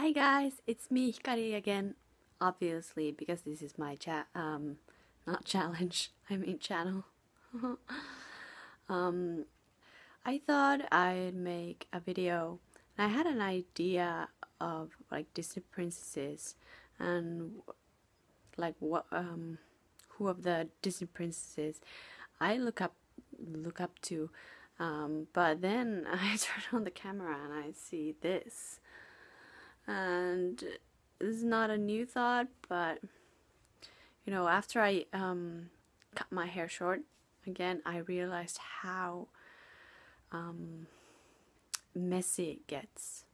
Hi guys, it's me Hikari again. Obviously, because this is my chat, um, not challenge. I mean channel. um, I thought I'd make a video. I had an idea of like Disney princesses and like what um who of the Disney princesses I look up look up to um, but then I turn on the camera and I see this and this is not a new thought but you know after I um, cut my hair short again I realized how um, messy it gets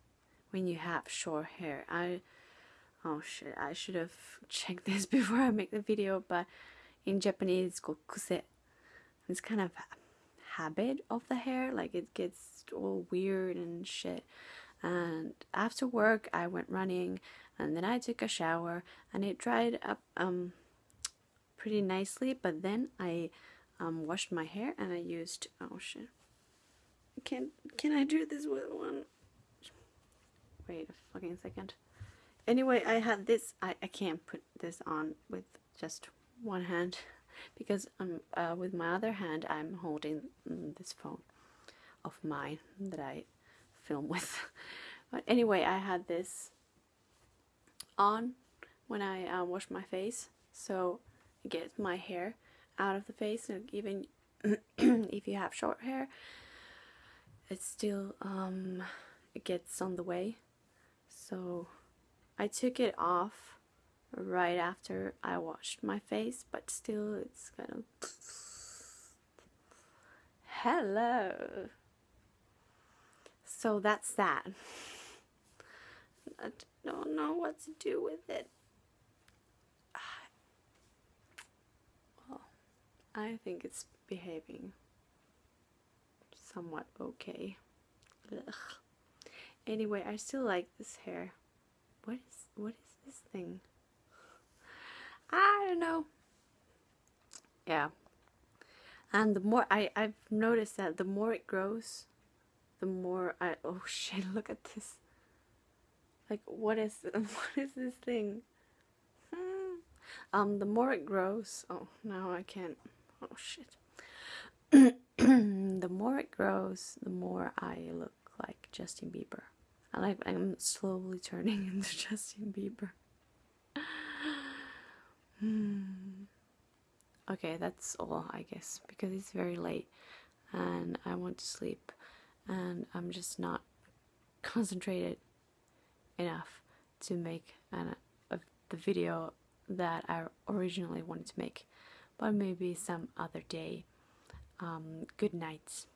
when you have short hair. I oh shit I should have checked this before I make the video but in Japanese it's called kuse. It's kind of habit of the hair like it gets all weird and shit and after work I went running and then I took a shower and it dried up um pretty nicely but then I um, washed my hair and I used oh shit. Can can I do this with one? Wait a fucking second. Anyway I had this I, I can't put this on with just one hand because um, uh, with my other hand I'm holding this phone of mine that I film with. But anyway I had this on when I uh, wash my face. So it gets my hair out of the face. And even if you have short hair it still um, it gets on the way. So I took it off right after I washed my face, but still it's kind of hello. So that's that. I don't know what to do with it. Well, I think it's behaving somewhat okay. Ugh. Anyway, I still like this hair. What is what is this thing? I don't know. Yeah. And the more I, I've noticed that the more it grows, the more I oh shit, look at this. Like what is what is this thing? Hmm. Um the more it grows oh now I can't oh shit. the more it grows, the more I look like Justin Bieber. I like I'm slowly turning into Justin Bieber. Hmm. Okay, that's all, I guess, because it's very late and I want to sleep and I'm just not concentrated enough to make an, a, the video that I originally wanted to make. But maybe some other day. Um, good night.